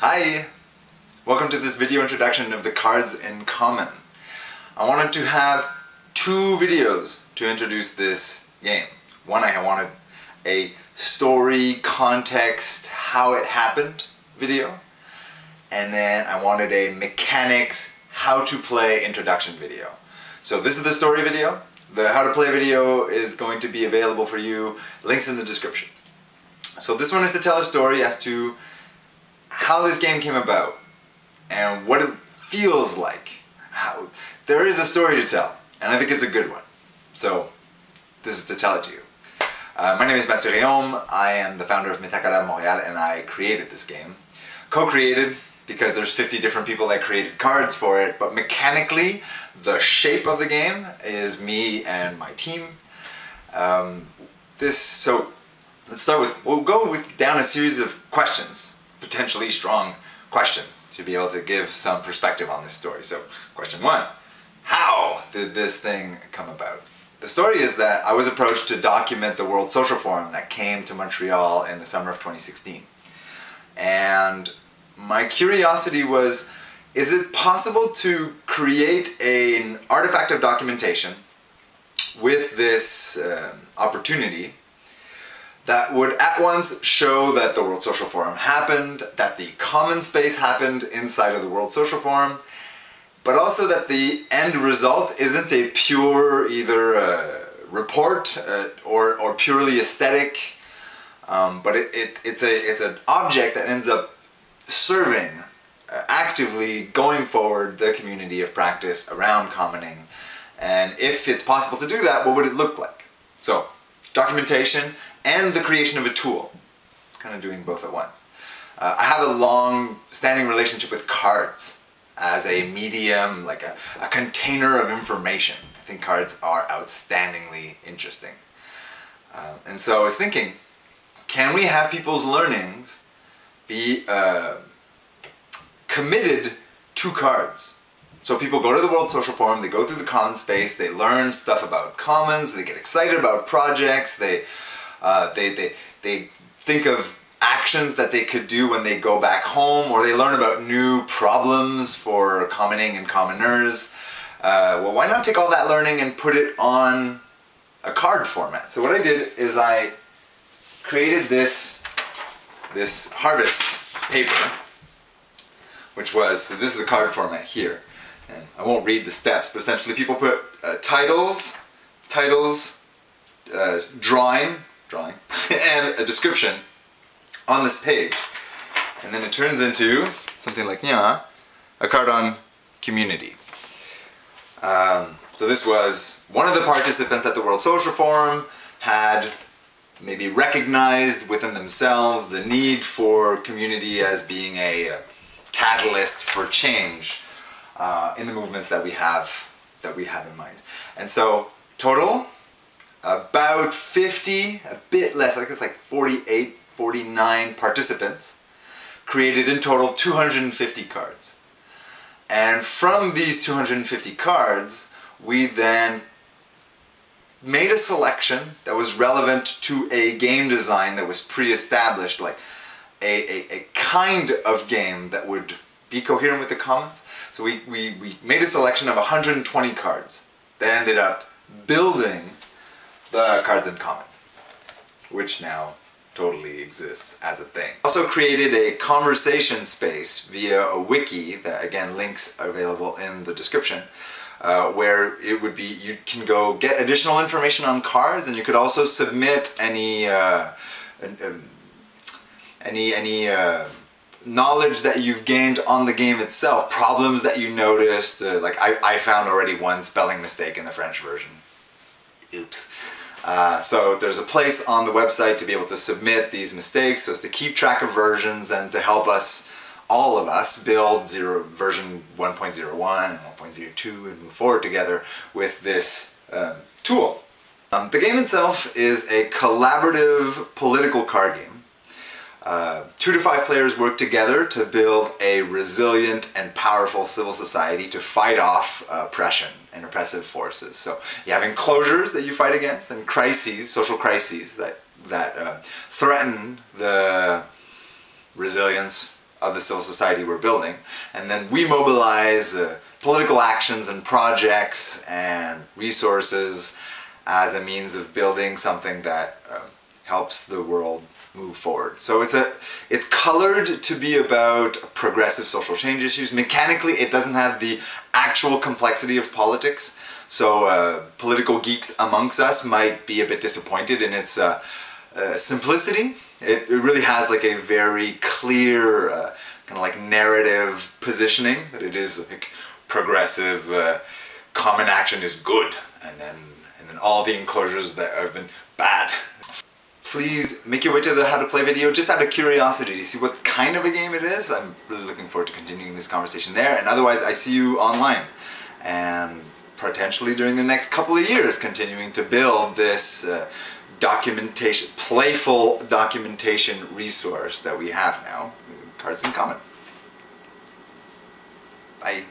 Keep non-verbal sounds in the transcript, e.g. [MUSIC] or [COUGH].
Hi! Welcome to this video introduction of the cards in common. I wanted to have two videos to introduce this game. One, I wanted a story, context, how it happened video. And then I wanted a mechanics, how to play introduction video. So this is the story video. The how to play video is going to be available for you. Links in the description. So this one is to tell a story as to how this game came about and what it feels like. How There is a story to tell, and I think it's a good one. So this is to tell it to you. Uh, my name is Mathieu Réaume, I am the founder of Metacartes Montréal and I created this game. Co-created because there's 50 different people that created cards for it, but mechanically the shape of the game is me and my team. Um, this, so let's start with, we'll go with down a series of questions potentially strong questions to be able to give some perspective on this story. So question one, how did this thing come about? The story is that I was approached to document the World Social Forum that came to Montreal in the summer of 2016. And my curiosity was, is it possible to create an artifact of documentation with this uh, opportunity that would at once show that the World Social Forum happened, that the common space happened inside of the World Social Forum, but also that the end result isn't a pure either uh, report uh, or, or purely aesthetic, um, but it, it, it's, a, it's an object that ends up serving, uh, actively going forward the community of practice around commoning. And if it's possible to do that, what would it look like? So, documentation, and the creation of a tool. Kind of doing both at once. Uh, I have a long standing relationship with cards as a medium, like a, a container of information. I think cards are outstandingly interesting. Uh, and so I was thinking, can we have people's learnings be uh, committed to cards? So people go to the World Social Forum, they go through the common space, they learn stuff about commons, they get excited about projects, they uh, they, they, they think of actions that they could do when they go back home or they learn about new problems for commoning and commoners. Uh, well, why not take all that learning and put it on a card format? So what I did is I created this, this harvest paper, which was, so this is the card format here. And I won't read the steps, but essentially people put uh, titles, titles, uh, drawing, drawing, [LAUGHS] and a description on this page. And then it turns into something like Nya, a card on community. Um, so this was one of the participants at the World Social Forum had maybe recognized within themselves the need for community as being a catalyst for change uh, in the movements that we have that we have in mind. And so total about 50, a bit less, I think it's like 48, 49 participants, created in total 250 cards. And from these 250 cards, we then made a selection that was relevant to a game design that was pre-established, like a, a, a, kind of game that would be coherent with the commons. So we, we, we made a selection of 120 cards that ended up building the Cards in Common, which now totally exists as a thing. Also created a conversation space via a wiki that again links available in the description uh, where it would be you can go get additional information on cards and you could also submit any uh, um, any any uh, knowledge that you've gained on the game itself problems that you noticed uh, like I, I found already one spelling mistake in the French version uh, so there's a place on the website to be able to submit these mistakes so as to keep track of versions and to help us, all of us, build zero, version 1.01 and 1.02 and move forward together with this uh, tool. Um, the game itself is a collaborative political card game uh, two to five players work together to build a resilient and powerful civil society to fight off uh, oppression and oppressive forces. So you have enclosures that you fight against and crises, social crises that, that uh, threaten the resilience of the civil society we're building, and then we mobilize uh, political actions and projects and resources as a means of building something that um, helps the world move forward. So it's a it's colored to be about progressive social change issues. Mechanically, it doesn't have the actual complexity of politics. So uh, political geeks amongst us might be a bit disappointed in its uh, uh, simplicity. It, it, really has like a very clear uh, kind of like narrative positioning that it is like progressive, uh, common action is good, and then and then all the enclosures that have been bad. Please make your way to the how to play video just out of curiosity to see what kind of a game it is. I'm really looking forward to continuing this conversation there. And otherwise, I see you online. And potentially during the next couple of years, continuing to build this uh, documentation, playful documentation resource that we have now, Cards in Common. Bye.